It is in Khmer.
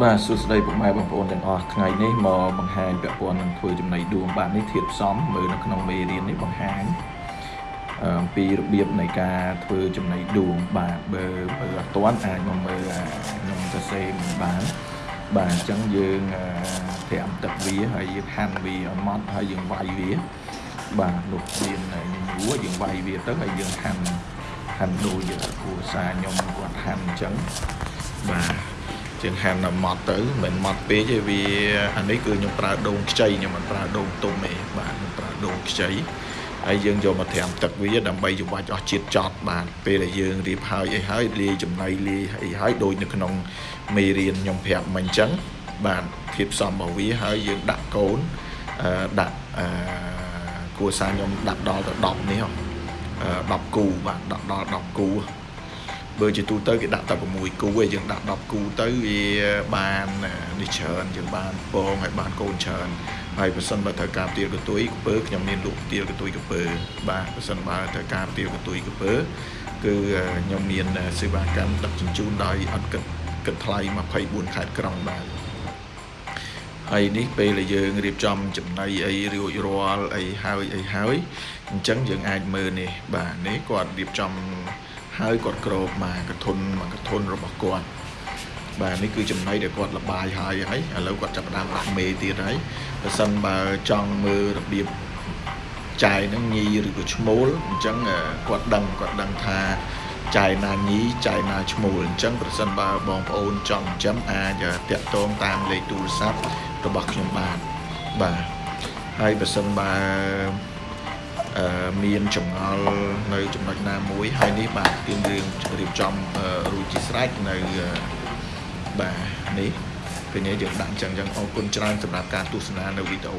បាទសួស្តីពុកម៉ែបងប្អូនទាំងអស់ថ្ងៃនេះមកបង្ហាញពាក់ព័ន្ធនឹងធ្វើចំណីដួងបាទនេះធៀបផ្សំមើលនៅក្នុងមេរៀននេះបង្ហាញអំពីរបៀបនៃការធ្វើចំណីដួងបាទបើបើអត់ទាន់អាចមកមើលខ្ញុំសរសេរមិនបានបាទអញ្ចឹងយើងត្រាំទឹកវាហើយយើងហាន់វាឲ្យម៉ត់ហើយយើងវាយវាបាទលោកមានញួរយើងវាយវាទៅហើយយើងហាន់ហាន់ដូចគ្រួសារខ្ញុំគាត់ហាន់អញ្ចឹងបាទ ជាងហាន់ម៉ត់ទៅមិនម៉ត់ពេកទេវាអានេះគឺខ្ញុំប្រើដូងខ្ចីខ្ញុំមិនប្រើដូងទុំទេបាទខ្ញុំប្រើដូងខ្ចីហើយយើងយកមកត្រាំទឹកវាដើម្បីច្របាច់អស់ជាតិចត់បាទពេលដែលយើងរៀបហើយអីហើយលាយចំណីលាយអីហើយដូចនៅក្នុងមេរៀនខ្ញុំប្រាប់មិញអញ្ចឹងបាទធាតុផ្សំរបស់វាហើយយើងដាក់កូនដាក់អឺគួរសារខ្ញុំដាក់ដល់ទៅ10នេះ10គូបាទដាក់ដល់10គូ បើជាទូទៅគេដាក់តែ6គូឯងយើងដាក់10គូទៅវាបាននេះច្រើនយើងបានពងឲ្យបានកូនច្រើនហើយបើសិនបើត្រូវការទៀលកតុយកពើខ្ញុំមានលក់ទៀលកតុយកពើបាទបើសិនបើត្រូវការទៀលកតុយកពើគឺខ្ញុំមានសេវាកម្មដឹកជញ្ជូនដោយអត់គិតគិតថ្លៃ24ខេត្តក្រុងបាទហើយនេះពេលដែលយើងរៀបចំចំណីអីរួចរាល់អីហើយអីហើយអញ្ចឹងយើងអាចមើលនេះបាទនេះគាត់រៀបចំ ហើយគាត់ក្របមកកធុនមកកធុនរបស់គាត់បាទនេះគឺចំណៃដែលគាត់លបាយហើយហើយឥឡូវគាត់ចាប់ផ្ដើមដាក់មេទៀតហើយបើសិនបើចង់មើលរបៀបចាយនឹងញីឬក៏ឈ្មោលអញ្ចឹងគាត់ដឹងគាត់ដឹងថាចាយណាញីចាយណាឈ្មោលអញ្ចឹងប្រសិនបើបងប្អូនចង់ចិញ្ចឹមអាចតាក់ទងតាមលេខទូរស័ព្ទរបស់ខ្ញុំបានបាទហើយបើសិនបើ មានចម្ងល់នៅចំណុចណាមួយហើយនេះបាទគឺរឿងរៀបចំរួចជាស្រេចនៅបាទនេះពេលនេះយើងដាក់អញ្ចឹងអញ្ចឹងអរគុណច្រើនសម្រាប់ការទស្សនានៅវីដេអូ